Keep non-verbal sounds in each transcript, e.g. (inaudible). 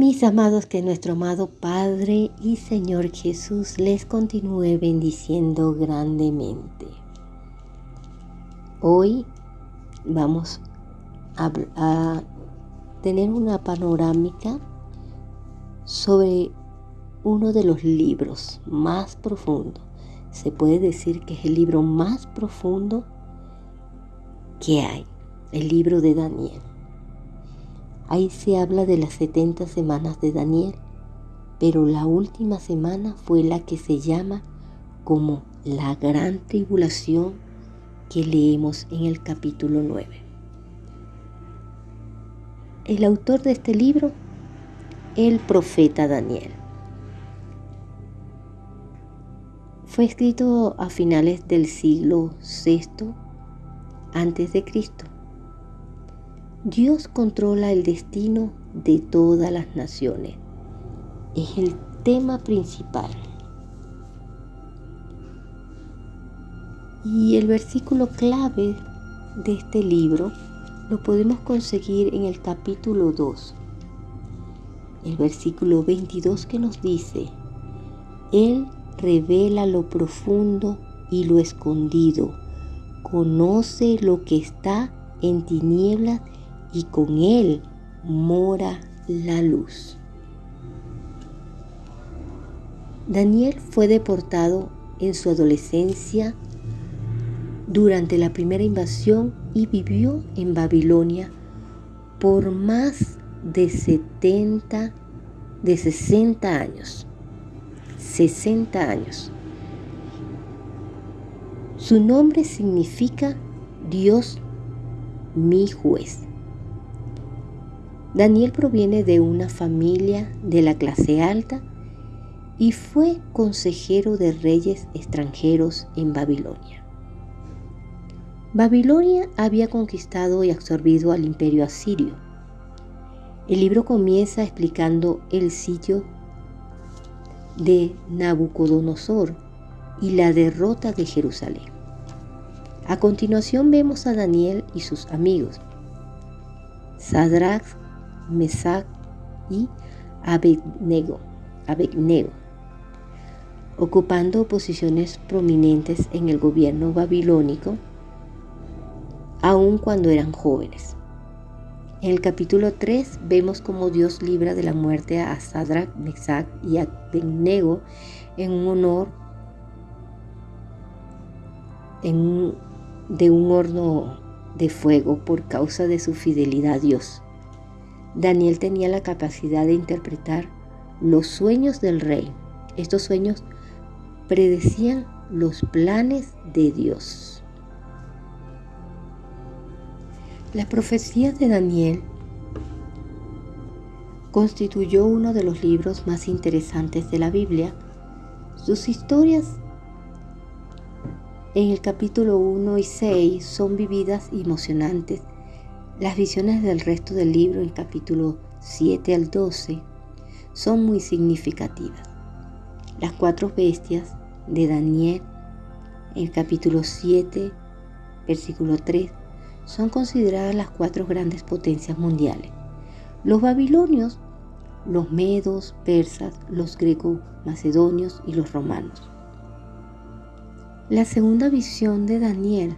Mis amados, que nuestro amado Padre y Señor Jesús les continúe bendiciendo grandemente. Hoy vamos a, a tener una panorámica sobre uno de los libros más profundos. Se puede decir que es el libro más profundo que hay, el libro de Daniel. Ahí se habla de las 70 semanas de Daniel, pero la última semana fue la que se llama como la gran tribulación que leemos en el capítulo 9. El autor de este libro, el profeta Daniel. Fue escrito a finales del siglo VI antes de Cristo Dios controla el destino de todas las naciones. Es el tema principal. Y el versículo clave de este libro lo podemos conseguir en el capítulo 2. El versículo 22 que nos dice, Él revela lo profundo y lo escondido, conoce lo que está en tinieblas y con él mora la luz. Daniel fue deportado en su adolescencia durante la primera invasión y vivió en Babilonia por más de 70, de 60 años. 60 años. Su nombre significa Dios mi juez. Daniel proviene de una familia de la clase alta y fue consejero de reyes extranjeros en Babilonia. Babilonia había conquistado y absorbido al imperio asirio. El libro comienza explicando el sitio de Nabucodonosor y la derrota de Jerusalén. A continuación vemos a Daniel y sus amigos, Sadrach, Mesac y Abednego, Abednego, ocupando posiciones prominentes en el gobierno babilónico, aun cuando eran jóvenes. En el capítulo 3 vemos cómo Dios libra de la muerte a Sadrach, Mesach y Abednego en un honor de un horno de fuego por causa de su fidelidad a Dios. Daniel tenía la capacidad de interpretar los sueños del rey. Estos sueños predecían los planes de Dios. La profecía de Daniel constituyó uno de los libros más interesantes de la Biblia. Sus historias en el capítulo 1 y 6 son vividas y emocionantes las visiones del resto del libro, en capítulo 7 al 12, son muy significativas. Las cuatro bestias de Daniel, en capítulo 7, versículo 3, son consideradas las cuatro grandes potencias mundiales. Los babilonios, los medos, persas, los greco macedonios y los romanos. La segunda visión de Daniel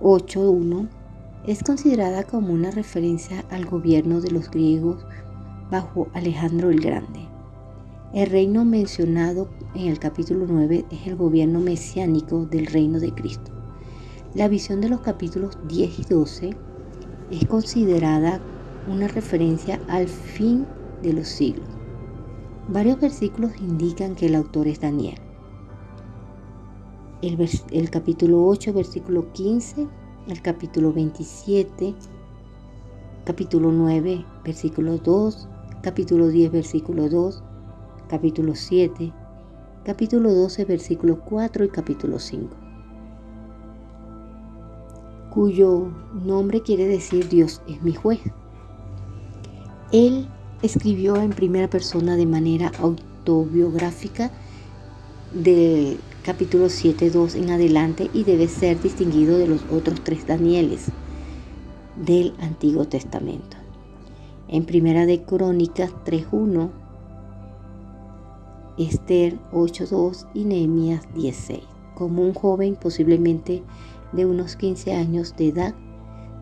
8.1 es considerada como una referencia al gobierno de los griegos bajo Alejandro el Grande. El reino mencionado en el capítulo 9 es el gobierno mesiánico del reino de Cristo. La visión de los capítulos 10 y 12 es considerada una referencia al fin de los siglos. Varios versículos indican que el autor es Daniel. El, el capítulo 8, versículo 15 el capítulo 27, capítulo 9, versículo 2, capítulo 10, versículo 2, capítulo 7, capítulo 12, versículo 4 y capítulo 5, cuyo nombre quiere decir Dios es mi juez. Él escribió en primera persona de manera autobiográfica de capítulo 7, 2 en adelante y debe ser distinguido de los otros tres Danieles del Antiguo Testamento. En Primera de Crónicas 3.1, Esther 8.2 y Nehemías 10.6. Como un joven posiblemente de unos 15 años de edad,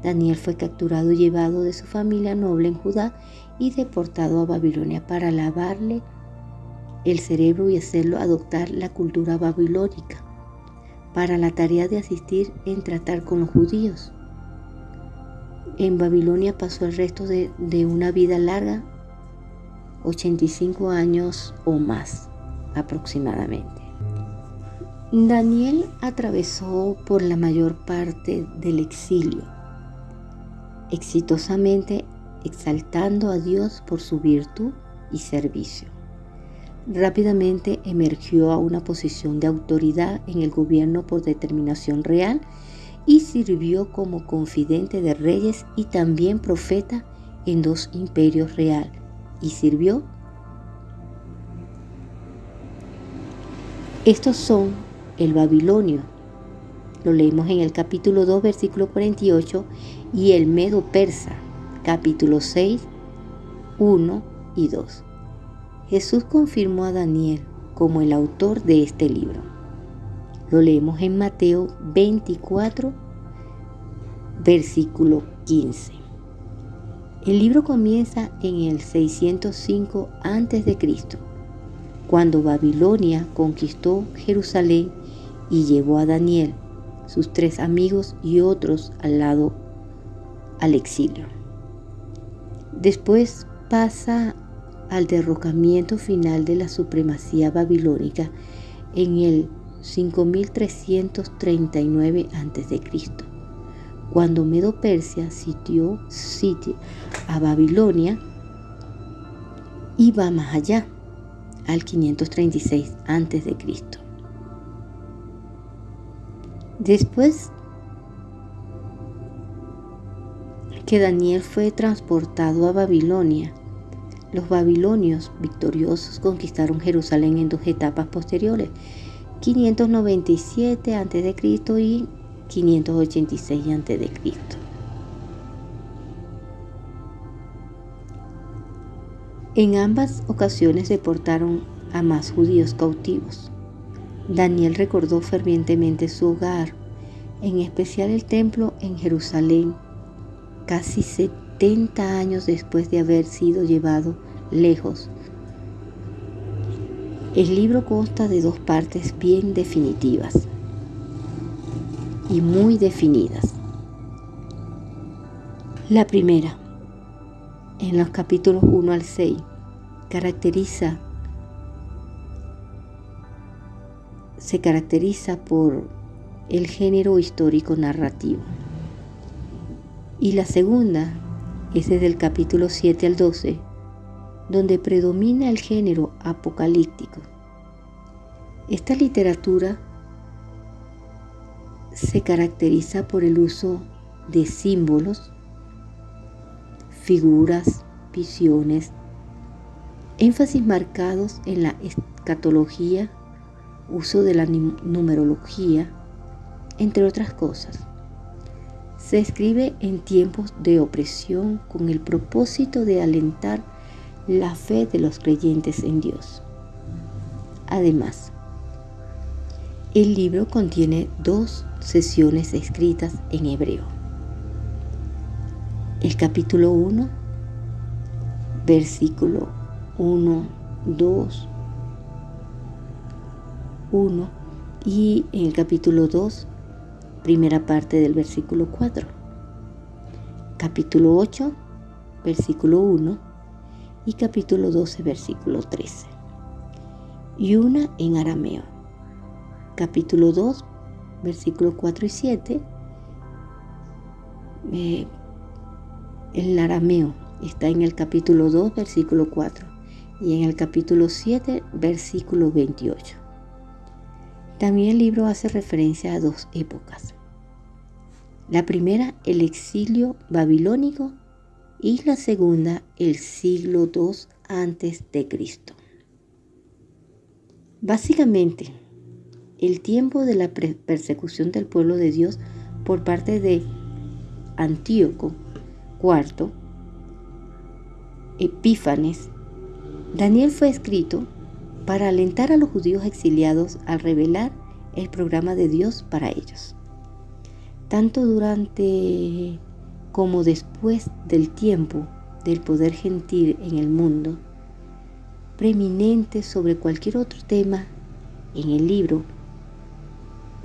Daniel fue capturado y llevado de su familia noble en Judá y deportado a Babilonia para lavarle el cerebro y hacerlo adoptar la cultura babilónica para la tarea de asistir en tratar con los judíos. En Babilonia pasó el resto de, de una vida larga, 85 años o más aproximadamente. Daniel atravesó por la mayor parte del exilio, exitosamente exaltando a Dios por su virtud y servicio. Rápidamente emergió a una posición de autoridad en el gobierno por determinación real y sirvió como confidente de reyes y también profeta en dos imperios real y sirvió. Estos son el babilonio, lo leemos en el capítulo 2, versículo 48, y el medo persa, capítulo 6, 1 y 2. Jesús confirmó a Daniel como el autor de este libro. Lo leemos en Mateo 24, versículo 15. El libro comienza en el 605 a.C., cuando Babilonia conquistó Jerusalén y llevó a Daniel, sus tres amigos y otros al lado al exilio. Después pasa al derrocamiento final de la supremacía babilónica en el 5339 a.C., cuando Medo Persia sitió, sitio a Babilonia y va más allá, al 536 a.C. Después que Daniel fue transportado a Babilonia, los babilonios victoriosos conquistaron Jerusalén en dos etapas posteriores, 597 a.C. y 586 a.C. En ambas ocasiones deportaron a más judíos cautivos. Daniel recordó fervientemente su hogar, en especial el templo en Jerusalén, casi 70 años después de haber sido llevado lejos. El libro consta de dos partes bien definitivas y muy definidas. La primera, en los capítulos 1 al 6, caracteriza se caracteriza por el género histórico narrativo. Y la segunda es desde el capítulo 7 al 12, donde predomina el género apocalíptico. Esta literatura se caracteriza por el uso de símbolos, figuras, visiones, énfasis marcados en la escatología, uso de la numerología, entre otras cosas se escribe en tiempos de opresión con el propósito de alentar la fe de los creyentes en Dios. Además, el libro contiene dos sesiones escritas en hebreo. El capítulo 1, versículo 1, 2, 1 y en el capítulo 2, primera parte del versículo 4. Capítulo 8, versículo 1 y capítulo 12, versículo 13. Y una en arameo. Capítulo 2, versículo 4 y 7. Eh, el arameo está en el capítulo 2, versículo 4 y en el capítulo 7, versículo 28. También el libro hace referencia a dos épocas. La primera, el exilio babilónico y la segunda, el siglo II antes de Cristo. Básicamente, el tiempo de la persecución del pueblo de Dios por parte de Antíoco IV Epífanes, Daniel fue escrito para alentar a los judíos exiliados a revelar el programa de Dios para ellos. Tanto durante como después del tiempo del poder gentil en el mundo, preeminente sobre cualquier otro tema en el libro,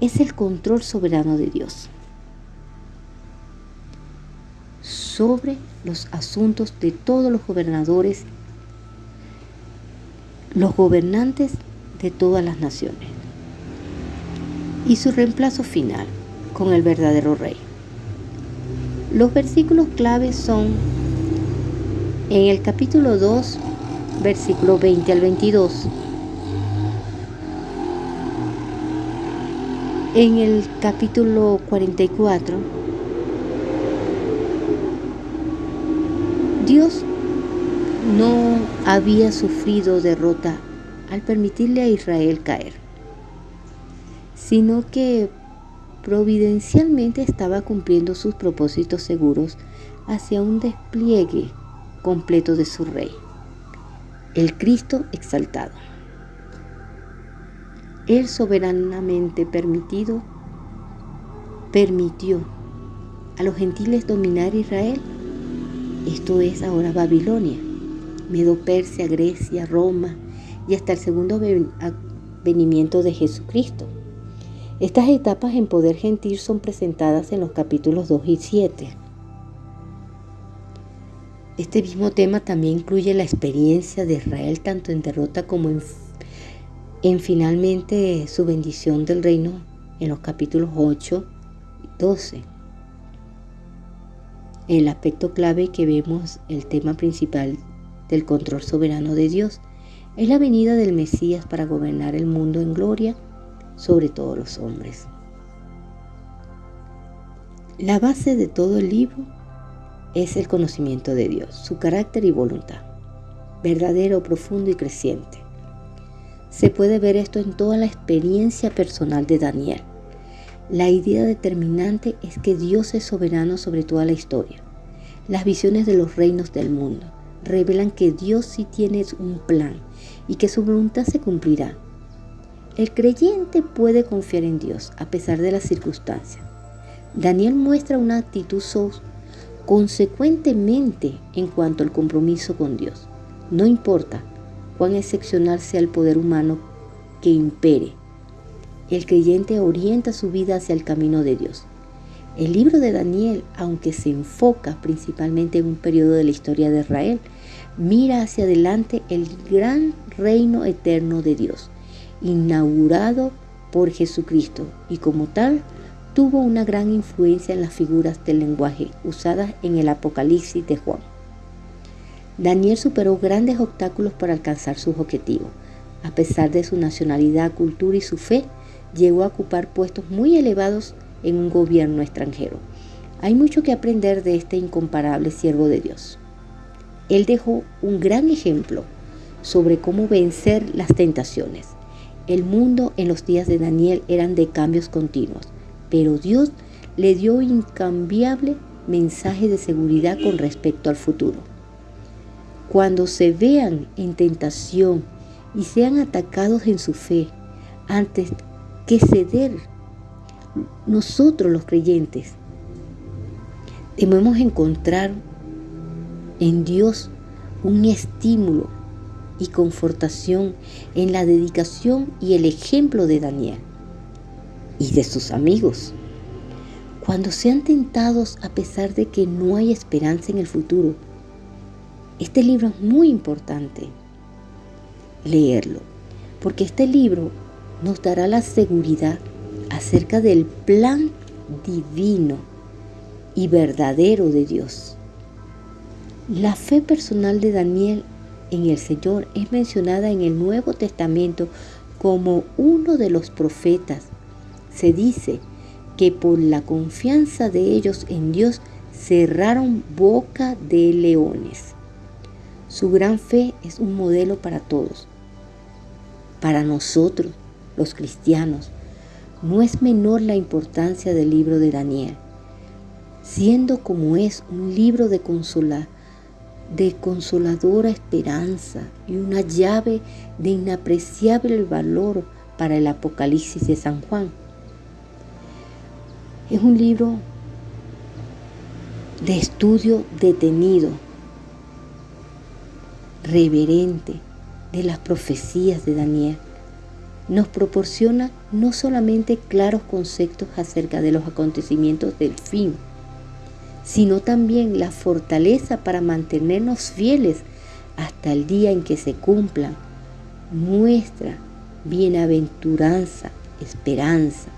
es el control soberano de Dios sobre los asuntos de todos los gobernadores, los gobernantes de todas las naciones, y su reemplazo final con el verdadero rey. Los versículos claves son en el capítulo 2, versículo 20 al 22. En el capítulo 44, Dios no había sufrido derrota al permitirle a Israel caer, sino que providencialmente estaba cumpliendo sus propósitos seguros hacia un despliegue completo de su Rey, el Cristo exaltado. Él soberanamente permitido, permitió a los gentiles dominar Israel. Esto es ahora Babilonia, Medo Persia, Grecia, Roma y hasta el segundo venimiento de Jesucristo. Estas etapas en poder gentil son presentadas en los capítulos 2 y 7. Este mismo tema también incluye la experiencia de Israel tanto en derrota como en, en finalmente su bendición del reino en los capítulos 8 y 12. El aspecto clave que vemos, el tema principal del control soberano de Dios, es la venida del Mesías para gobernar el mundo en gloria sobre todos los hombres. La base de todo el libro es el conocimiento de Dios, su carácter y voluntad, verdadero, profundo y creciente. Se puede ver esto en toda la experiencia personal de Daniel. La idea determinante es que Dios es soberano sobre toda la historia. Las visiones de los reinos del mundo revelan que Dios sí tiene un plan y que su voluntad se cumplirá el creyente puede confiar en Dios a pesar de las circunstancias. Daniel muestra una actitud consecuentemente en cuanto al compromiso con Dios. No importa cuán excepcional sea el poder humano que impere, el creyente orienta su vida hacia el camino de Dios. El libro de Daniel, aunque se enfoca principalmente en un periodo de la historia de Israel, mira hacia adelante el gran reino eterno de Dios inaugurado por Jesucristo y como tal tuvo una gran influencia en las figuras del lenguaje usadas en el Apocalipsis de Juan. Daniel superó grandes obstáculos para alcanzar sus objetivos. A pesar de su nacionalidad, cultura y su fe, llegó a ocupar puestos muy elevados en un gobierno extranjero. Hay mucho que aprender de este incomparable siervo de Dios. Él dejó un gran ejemplo sobre cómo vencer las tentaciones. El mundo en los días de Daniel eran de cambios continuos, pero Dios le dio incambiable mensaje de seguridad con respecto al futuro. Cuando se vean en tentación y sean atacados en su fe, antes que ceder, nosotros los creyentes debemos encontrar en Dios un estímulo y confortación en la dedicación y el ejemplo de Daniel y de sus amigos. Cuando sean tentados a pesar de que no hay esperanza en el futuro, este libro es muy importante leerlo, porque este libro nos dará la seguridad acerca del plan divino y verdadero de Dios. La fe personal de Daniel en el Señor es mencionada en el Nuevo Testamento como uno de los profetas. Se dice que por la confianza de ellos en Dios cerraron boca de leones. Su gran fe es un modelo para todos. Para nosotros, los cristianos, no es menor la importancia del libro de Daniel, siendo como es un libro de consola, de consoladora esperanza y una llave de inapreciable valor para el Apocalipsis de San Juan. Es un libro de estudio detenido, reverente de las profecías de Daniel. Nos proporciona no solamente claros conceptos acerca de los acontecimientos del fin, sino también la fortaleza para mantenernos fieles hasta el día en que se cumpla nuestra bienaventuranza, esperanza.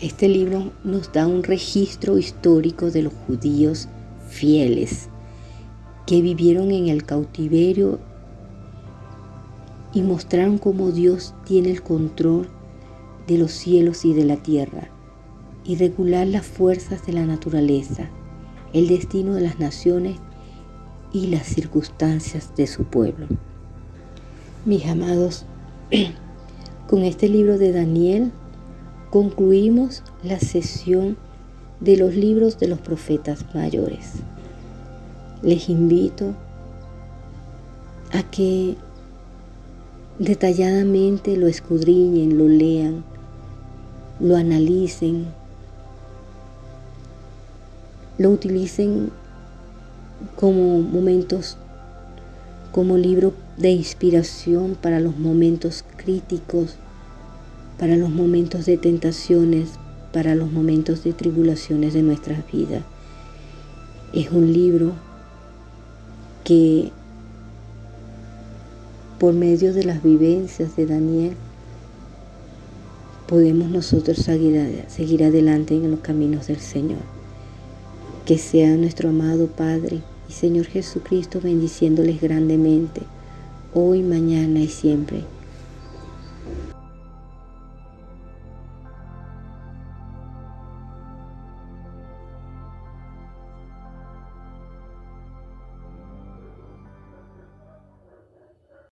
Este libro nos da un registro histórico de los judíos fieles que vivieron en el cautiverio y mostraron cómo Dios tiene el control de los cielos y de la tierra y regular las fuerzas de la naturaleza, el destino de las naciones y las circunstancias de su pueblo. Mis amados, (clears throat) con este libro de Daniel concluimos la sesión de los libros de los profetas mayores. Les invito a que detalladamente lo escudriñen, lo lean, lo analicen, lo utilicen como momentos, como libro de inspiración para los momentos críticos, para los momentos de tentaciones, para los momentos de tribulaciones de nuestras vidas. Es un libro que por medio de las vivencias de Daniel podemos nosotros seguir, adelante en los caminos del Señor. Que sea nuestro amado Padre y Señor Jesucristo bendiciéndoles grandemente, hoy, mañana y siempre